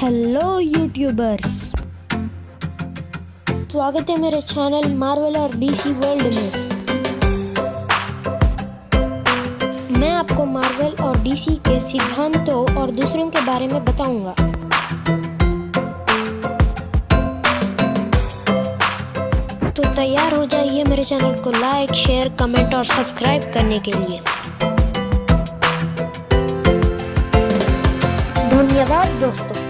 Hello YouTubers स्वागत है मेरे चैनल मार्वल और डीसी वर्ल्ड में। मैं आपको मार्वल और डीसी के सिद्धांतों और दूसरों के बारे में बताऊँगा। तो तैयार हो जाइए मेरे चैनल को लाइक शेयर कमेंट और सब्सक्राइब करने के लिए। धन्यवाद दोस्तों।